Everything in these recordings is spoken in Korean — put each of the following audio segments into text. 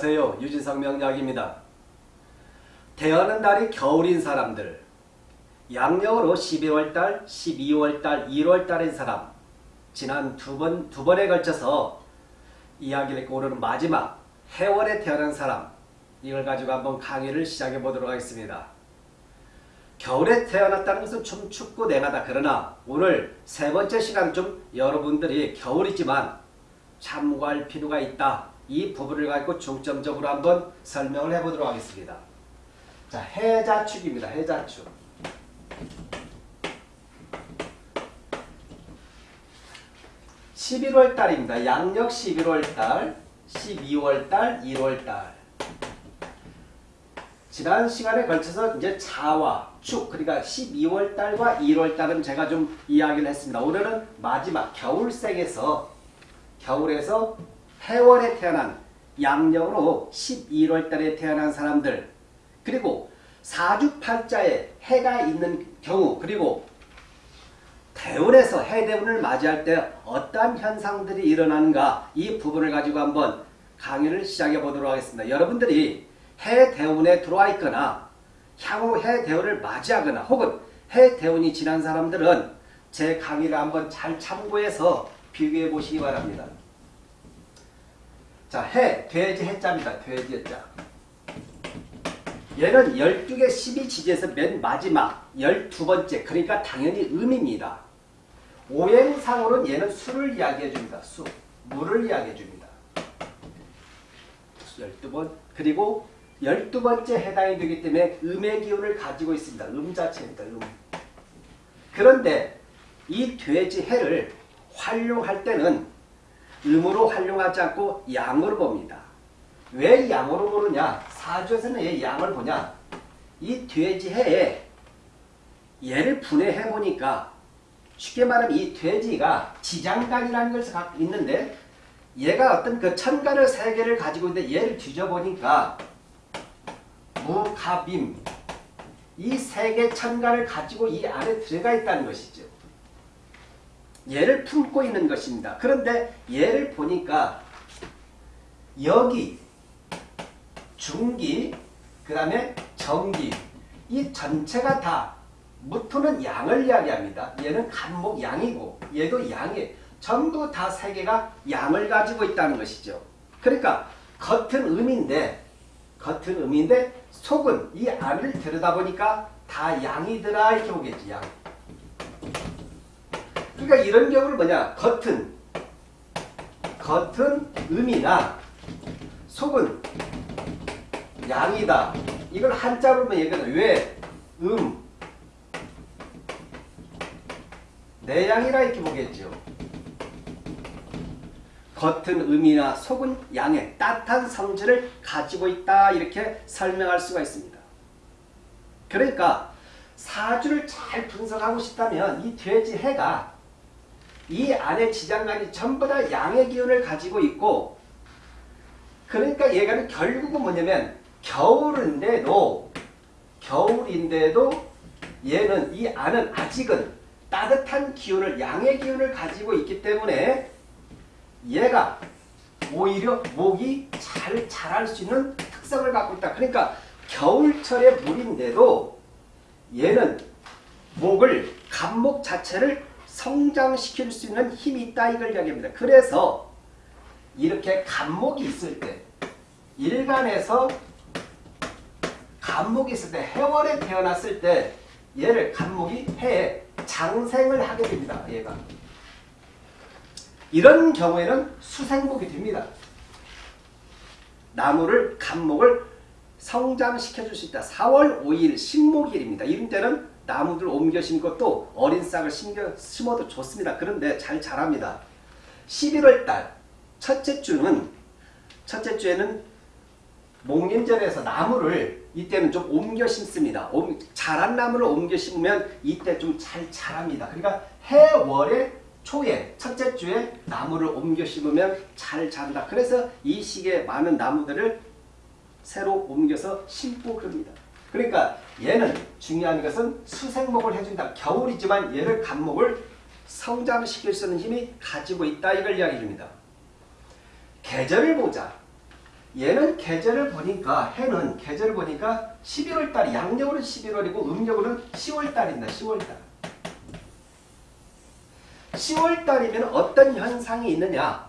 안녕하세요. 유진상 명약입니다. 태어난 달이 겨울인 사람들 양력으로 12월달, 12월달, 1월달인 사람 지난 두 번, 두 번에 걸쳐서 이야기를 했고 오늘은 마지막 해월에 태어난 사람 이걸 가지고 한번 강의를 시작해 보도록 하겠습니다. 겨울에 태어났다는 것은 좀 춥고 냉하다. 그러나 오늘 세 번째 시간 좀 여러분들이 겨울이지만 참고할 필요가 있다. 이 부분을 가지고 중점적으로 한번 설명을 해보도록 하겠습니다. 자, 해자축입니다. 해자축. (11월) 달입니다. 양력 (11월) 달, (12월) 달, (1월) 달. 지난 시간에 걸쳐서 이제 자와 축, 그러니까 12월 달과 1월 달은 제가 좀 이야기를 했습니다. 오늘은 마지막 겨울생에서 겨울에서 해월에 태어난 양력으로 11월 달에 태어난 사람들 그리고 사주팔자에 해가 있는 경우 그리고 대운에서 해대운을 맞이할 때 어떠한 현상들이 일어나는가 이 부분을 가지고 한번 강의를 시작해 보도록 하겠습니다. 여러분들이 해대운에 들어와 있거나 향후 해대운을 맞이하거나 혹은 해대운이 지난 사람들은 제 강의를 한번 잘 참고해서 비교해 보시기 바랍니다. 자, 해, 돼지 해자입니다. 돼지 해자. 얘는 12개 12지지에서 맨 마지막 12번째 그러니까 당연히 음입니다. 오행상으로는 얘는 수를 이야기해 줍니다. 수, 물을 이야기해 줍니다. 12번 그리고 12번째 해당이 되기 때문에 음의 기운을 가지고 있습니다. 음 자체입니다. 음. 그런데 이 돼지 해를 활용할 때는 음으로 활용하지 않고 양으로 봅니다. 왜 양으로 보느냐? 사주에서는 왜 양을 보냐? 이 돼지 해에 얘를 분해해 보니까 쉽게 말하면 이 돼지가 지장간이라는 것을 갖고 있는데 얘가 어떤 그 천간을 세 개를 가지고 있는데 얘를 뒤져보니까 무갑임 이 세 개 천간을 가지고 이 안에 들어가 있다는 것이죠. 얘를 품고 있는 것입니다. 그런데 얘를 보니까 여기 중기 그 다음에 정기 이 전체가 다 무토는 양을 이야기합니다. 얘는 간목 양이고 얘도 양이 전부 다 세 개가 양을 가지고 있다는 것이죠. 그러니까 겉은 음인데 겉은 음인데 속은 이 안을 들여다보니까 다 양이더라 이렇게 보겠지 양. 그러니까 이런 경우는 뭐냐 겉은 겉은 음이나 속은 양이다. 이걸 한자로 얘기하는 왜 음, 내양이라 이렇게 보겠죠. 겉은 음이나 속은 양의 따뜻한 성질을 가지고 있다 이렇게 설명할 수가 있습니다. 그러니까 사주를 잘 분석하고 싶다면 이 돼지 해가 이 안에 지장간이 전부 다 양의 기운을 가지고 있고 그러니까 얘가 결국은 뭐냐면 겨울인데도 겨울인데도 얘는 이 안은 아직은 따뜻한 기운을 양의 기운을 가지고 있기 때문에 얘가 오히려 목이 잘 자랄 수 있는 특성을 갖고 있다. 그러니까 겨울철의 물인데도 얘는 목을 간목 자체를 성장시킬 수 있는 힘이 있다 이걸 이야기합니다. 그래서 이렇게 간목이 있을 때 일간에서 간목이 있을 때 해월에 태어났을 때 얘를 간목이 해에 장생을 하게 됩니다. 얘가. 이런 경우에는 수생목이 됩니다. 나무를 간목을 성장시켜 줄 수 있다. 4월 5일 신목일입니다. 이런 때는 나무들 옮겨 심고 또 어린 싹을 심겨, 심어도 좋습니다. 그런데 잘 자랍니다. 11월 달 첫째 주는 첫째 주에는 목림절에서 나무를 이때는 좀 옮겨 심습니다. 자란 나무를 옮겨 심으면 이때 좀 잘 자랍니다. 그러니까 해월의 초에 첫째 주에 나무를 옮겨 심으면 잘 자란다. 그래서 이 시기에 많은 나무들을 새로 옮겨서 심고 그럽니다. 그러니까 얘는 중요한 것은 수생목을 해준다. 겨울이지만 얘를 간목을 성장시킬 수 있는 힘이 가지고 있다. 이걸 이야기해 줍니다. 계절을 보자. 얘는 계절을 보니까 해는 계절을 보니까 11월 달이 양력으로 11월이고 음력으로는 10월 달입니다. 10월 달. 10월 달이면 어떤 현상이 있느냐?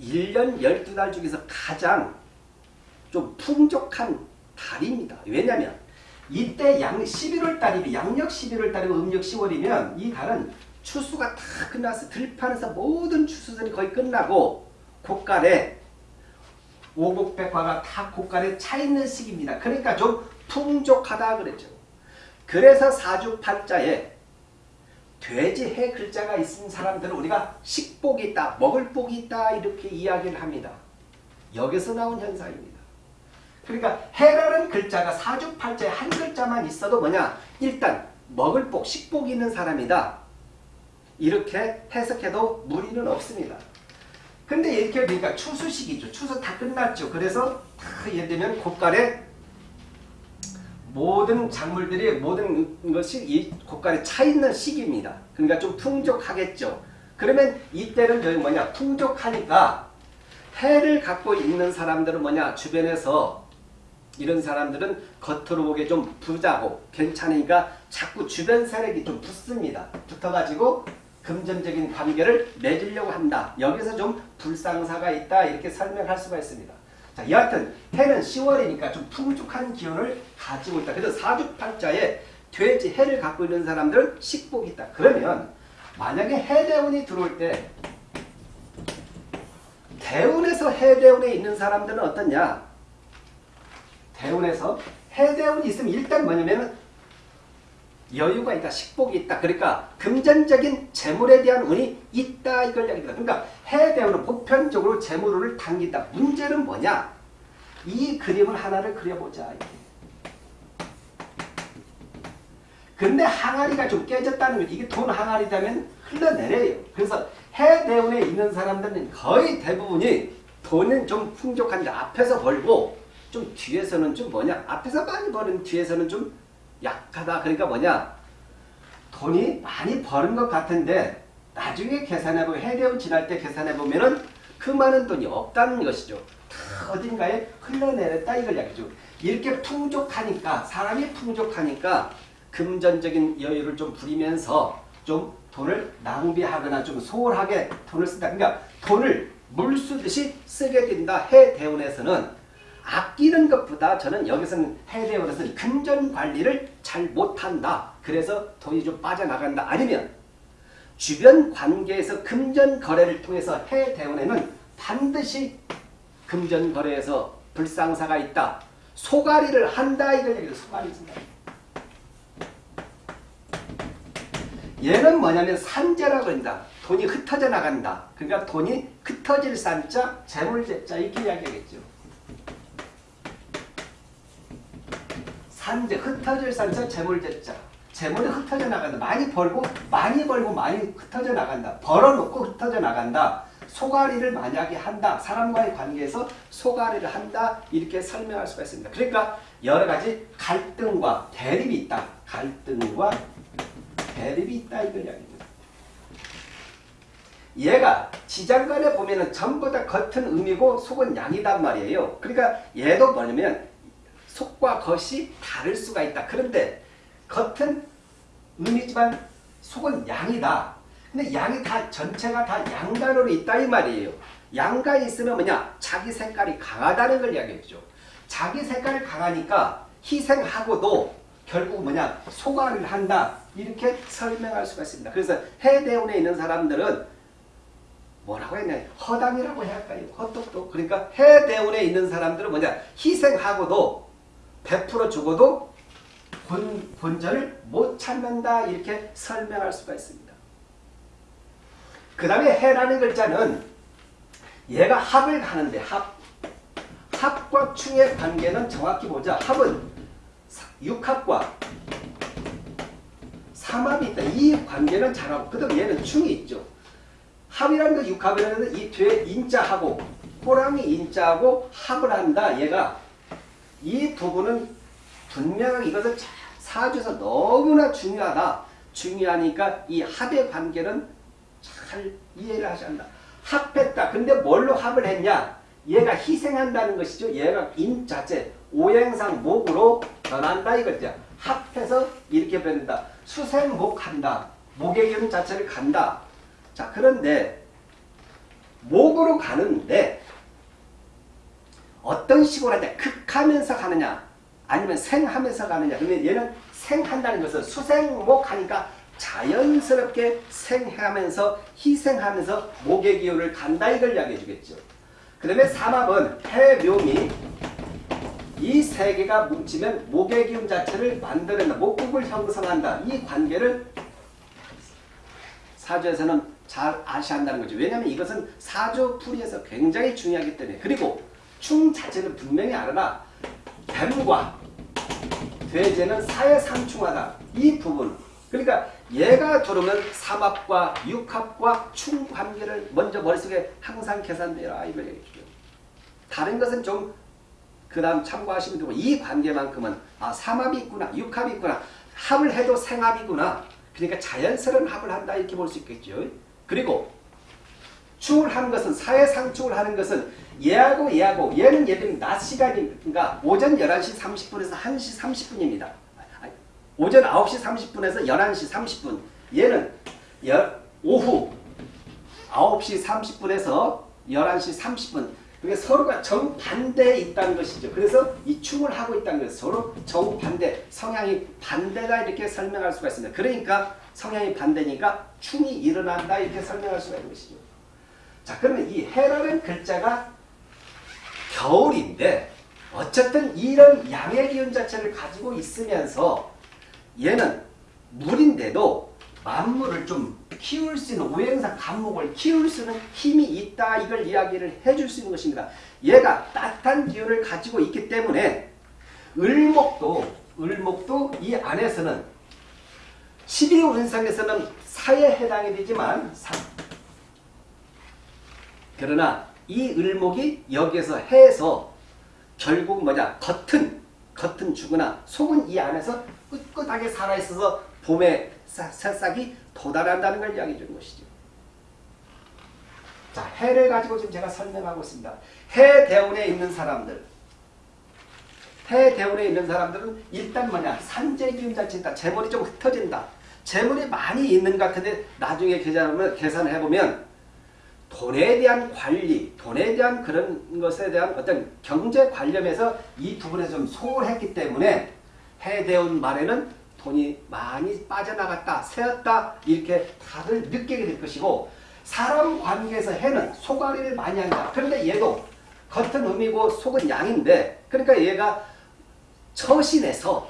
1년 12달 중에서 가장 좀 풍족한 달입니다. 왜냐하면 이때 양 11월 달이면 양력 11월 달이고 음력 10월이면 이 달은 추수가 다 끝나서 들판에서 모든 추수들이 거의 끝나고 곳간에 오곡백화가 다 곳간에 차 있는 시기입니다. 그러니까 좀 풍족하다 그랬죠. 그래서 사주팔자에 돼지 해 글자가 있는 사람들은 우리가 식복이 있다, 먹을 복이 있다 이렇게 이야기를 합니다. 여기서 나온 현상입니다. 그러니까 해라는 글자가 사주팔자에 한 글자만 있어도 뭐냐? 일단 먹을 복, 식복이 있는 사람이다. 이렇게 해석해도 무리는 없습니다. 근데 이렇게 보니까 추수시기죠. 추수 다 끝났죠. 그래서 다 예를 들면 곳간에 모든 작물들이 모든 것이 이 곳간에 차 있는 시기입니다. 그러니까 좀 풍족하겠죠. 그러면 이때는 여기 뭐냐 풍족하니까 해를 갖고 있는 사람들은 뭐냐 주변에서 이런 사람들은 겉으로 보기에 좀 부자고 괜찮으니까 자꾸 주변 세력이 좀 붙습니다. 붙어가지고 금전적인 관계를 맺으려고 한다. 여기서 좀 불상사가 있다. 이렇게 설명할 수가 있습니다. 자, 여하튼 해는 10월이니까 좀 풍족한 기운을 가지고 있다. 그래서 사주팔자에 돼지 해를 갖고 있는 사람들은 식복이 있다. 그러면 만약에 해대운이 들어올 때 대운에서 해대운에 있는 사람들은 어떠냐? 대운에서 해대운이 있으면 일단 뭐냐면 여유가 있다, 식복이 있다. 그러니까 금전적인 재물에 대한 운이 있다 이걸 이야기합니다. 그러니까 해대운은 보편적으로 재물운을 당긴다. 문제는 뭐냐? 이 그림을 하나를 그려보자. 근데 항아리가 좀 깨졌다는 거지. 이게 돈 항아리라면 흘러내려요. 그래서 해대운에 있는 사람들은 거의 대부분이 돈은 좀 풍족한데 앞에서 벌고 좀 뒤에서는 좀 뭐냐? 앞에서 많이 버는 뒤에서는 좀 약하다. 그러니까 뭐냐? 돈이 많이 버는 것 같은데 나중에 계산해보면 해대운 지날 때 계산해보면은 그 많은 돈이 없다는 것이죠. 다 어딘가에 흘러내렸다 이걸 이야기죠. 이렇게 풍족하니까 사람이 풍족하니까 금전적인 여유를 좀 부리면서 좀 돈을 낭비하거나 좀 소홀하게 돈을 쓴다. 그러니까 돈을 물 쓰듯이 쓰게 된다. 해대운에서는 아끼는 것보다 저는 여기서는 해대원에서는 금전 관리를 잘 못한다. 그래서 돈이 좀 빠져나간다. 아니면 주변 관계에서 금전 거래를 통해서 해대원에는 반드시 금전 거래에서 불상사가 있다. 소가리를 한다. 이걸 얘기해요. 소가리 쓴다. 얘는 뭐냐면 산재라고 한다. 돈이 흩어져 나간다. 그러니까 돈이 흩어질 산자, 재물재자 이렇게 이야기하겠죠. 산재, 흩어질 산자, 재물재자. 재물이 흩어져 나간다. 많이 벌고 많이 벌고 많이 흩어져 나간다. 벌어놓고 흩어져 나간다. 소가리를 만약에 한다. 사람과의 관계에서 소가리를 한다. 이렇게 설명할 수가 있습니다. 그러니까 여러 가지 갈등과 대립이 있다. 갈등과 대립이 있다. 이걸 이야기합니다. 얘가 지장간에 보면 은 전부 다 겉은 음이고 속은 양이단 말이에요. 그러니까 얘도 뭐냐면 속과 겉이 다를 수가 있다. 그런데 겉은 음이지만 속은 양이다. 근데 양이 다 전체가 다 양간으로 있다 이 말이에요. 양간이 있으면 뭐냐? 자기 색깔이 강하다는 걸 이야기했죠. 자기 색깔이 강하니까 희생하고도 결국 뭐냐? 소가를 한다. 이렇게 설명할 수가 있습니다. 그래서 해대운에 있는 사람들은 뭐라고 했냐? 허당이라고 해야 할까요? 헛똑똑. 그러니까 해대운에 있는 사람들은 뭐냐? 희생하고도 베풀어 주고도 본, 본전을 못 찾는다 이렇게 설명할 수가 있습니다. 그 다음에 해라는 글자는 얘가 합을 가는데 합 합과 충의 관계는 정확히 보자. 합은 육합과 삼합이 있다. 이 관계는 잘하고 그 다음 얘는 충이 있죠. 합이라는 거 육합이라는 이 뒤에 인자하고 호랑이 인자하고 합을 한다. 얘가 이 부분은 분명히 이것을 사주에서 너무나 중요하다. 중요하니까 이 합의 관계는 잘 이해를 하셔야 한다. 합했다. 근데 뭘로 합을 했냐? 얘가 희생한다는 것이죠. 얘가 인 자체 오행상 목으로 변한다 이거죠. 합해서 이렇게 변한다. 수생목 한다. 목의 기운 자체를 간다. 자 그런데 목으로 가는데 어떤 식으로 하냐 극하면서 가느냐 아니면 생하면서 가느냐 그러면 얘는 생한다는 것은 수생목 하니까 자연스럽게 생하면서 희생하면서 목의 기운을 간다 이걸 이야기해 주겠죠. 그 다음에 삼합은 해묘미 이 세 개가 뭉치면 목의 기운 자체를 만들어낸다. 목국을 형성한다. 이 관계를 사주에서는 잘 아셔야 한다는 거죠. 왜냐하면 이것은 사주 풀이에서 굉장히 중요하기 때문에 그리고 충 자체는 분명히 알아라. 뱀과 돼지는 사회 상충하다. 이 부분 그러니까 얘가 들어오면 삼합과 육합과 충 관계를 먼저 머릿속에 항상 계산되라 이걸 얘기해요. 다른 것은 좀 그 다음 참고하시면 되고 이 관계만큼은 아 삼합이 있구나 육합이 있구나 합을 해도 생합이구나 그러니까 자연스러운 합을 한다 이렇게 볼 수 있겠죠. 그리고 충을 하는 것은 사회상충을 하는 것은 얘하고 얘하고 얘는 예를 들면 낮 시간이니까 오전 11시 30분에서 1시 30분입니다. 오전 9시 30분에서 11시 30분 얘는 오후 9시 30분에서 11시 30분 그게 서로가 정반대에 있다는 것이죠. 그래서 이 충을 하고 있다는 것은 서로 정반대, 성향이 반대다 이렇게 설명할 수가 있습니다. 그러니까 성향이 반대니까 충이 일어난다 이렇게 설명할 수가 있는 것이죠. 자 그러면 이 해라는 글자가 겨울인데 어쨌든 이런 양의 기운 자체를 가지고 있으면서 얘는 물인데도 만물을 좀 키울 수 있는 오행상 간목을 키울 수 있는 힘이 있다 이걸 이야기를 해줄 수 있는 것입니다. 얘가 따뜻한 기운을 가지고 있기 때문에 을목도 을목도 이 안에서는 12운상에서는 사에 해당이 되지만 그러나 이 을목이 여기에서 해서 결국 뭐냐 겉은 겉은 죽으나 속은 이 안에서 꿋꿋하게 살아있어서 봄에 새싹이 도달한다는 걸 이야기해 주는 것이죠. 자, 해를 가지고 지금 제가 설명하고 있습니다. 해 대운에 있는 사람들 해 대운에 있는 사람들은 일단 뭐냐 산재 기운 자체 있다. 재물이 좀 흩어진다. 재물이 많이 있는 것 같은데 나중에 계산을, 계산을 해보면 돈에 대한 관리, 돈에 대한 그런 것에 대한 어떤 경제 관념에서 이 부분에서 좀 소홀했기 때문에 해대운 말에는 돈이 많이 빠져나갔다, 새었다 이렇게 다들 느끼게 될 것이고 사람 관계에서 해는 소가리를 많이 한다. 그런데 얘도 겉은 음이고 속은 양인데 그러니까 얘가 처신해서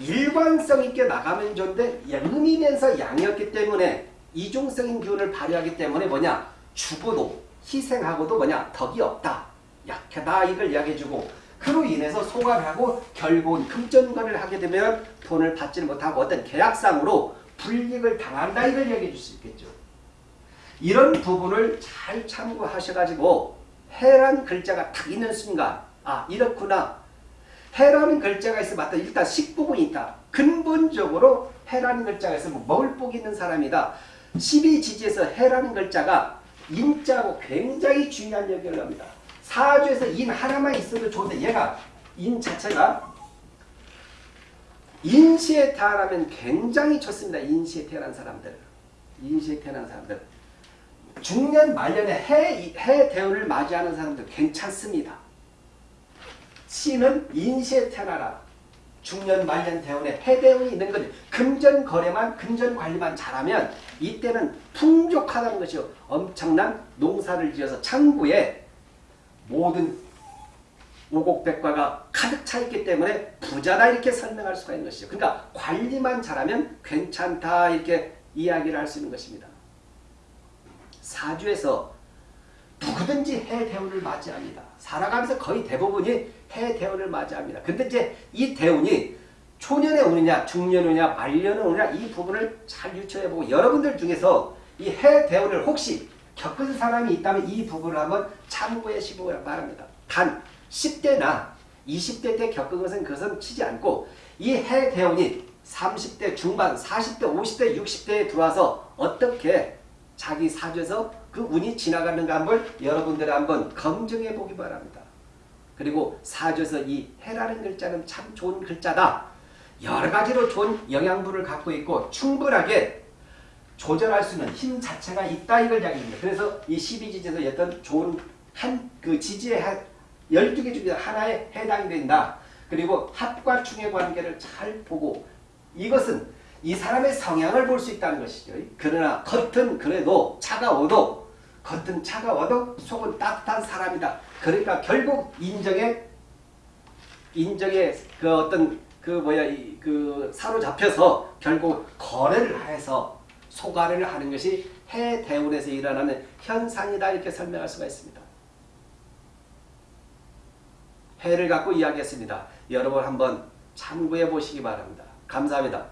일관성 있게 나가면 좋은데 음이면서 양이었기 때문에 이중성인 기운을 발휘하기 때문에 뭐냐 죽어도 희생하고도 뭐냐 덕이 없다 약하다 이걸 이야기해주고 그로 인해서 소각하고 결국은 금전관을 하게 되면 돈을 받지 못하고 어떤 계약상으로 불이익을 당한다 이걸 이야기해 줄 수 있겠죠. 이런 부분을 잘 참고하셔가지고 해란 글자가 딱 있는 순간 아 이렇구나 해라는 글자가 있으면 맞다 일단 식부분이 있다. 근본적으로 해라는 글자가 있으면 먹을 복이 있는 사람이다. 12지지에서 해라는 글자가 인자하고 굉장히 중요한 역할을 합니다. 사주에서 인 하나만 있어도 좋은데 얘가 인 자체가 인시에 태어나면 굉장히 좋습니다. 인시에 태어난 사람들. 인시에 태어난 사람들. 중년 말년에 해, 해 대운을 맞이하는 사람들 괜찮습니다. 시는 인시에 태어나라. 중년 말년 대운에 해대운이 있는 것 금전 거래만 금전 관리만 잘하면 이때는 풍족하다는 것이요. 엄청난 농사를 지어서 창구에 모든 오곡백과가 가득 차 있기 때문에 부자다 이렇게 설명할 수가 있는 것이죠. 그러니까 관리만 잘하면 괜찮다 이렇게 이야기를 할 수 있는 것입니다. 사주에서 누구든지 해대운을 맞이합니다. 살아가면서 거의 대부분이 해대운을 맞이합니다. 근데 이제 이 대운이 초년에 오느냐 중년에 오느냐 말년에 오느냐 이 부분을 잘 유추해보고 여러분들 중에서 이 해대운을 혹시 겪은 사람이 있다면 이 부분을 한번 참고해 시고 바랍니다. 단 10대나 20대 때 겪은 것은 그것은 치지 않고 이 해대운이 30대 중반, 40대, 50대, 60대에 들어와서 어떻게 자기 사주에서 그 운이 지나가는가 한번 여러분들 한번 검증해 보기 바랍니다. 그리고 사주에서 이 해라는 글자는 참 좋은 글자다. 여러 가지로 좋은 영양분을 갖고 있고 충분하게 조절할 수 있는 힘 자체가 있다 이걸 이야기합니다. 그래서 이 12지지에서 어떤 좋은 한 그 지지의 한 12개 중에 하나에 해당이 된다. 그리고 합과 충의 관계를 잘 보고 이것은 이 사람의 성향을 볼 수 있다는 것이죠. 그러나 겉은 그래도 차가워도 겉은 차가워도 속은 따뜻한 사람이다. 그러니까 결국 인정의 인정의 그 어떤 그 뭐야 이 그 사로잡혀서 결국 거래를 해서 소가래를 하는 것이 해대운에서 일어나는 현상이다 이렇게 설명할 수가 있습니다. 해를 갖고 이야기했습니다. 여러분 한번 참고해 보시기 바랍니다. 감사합니다.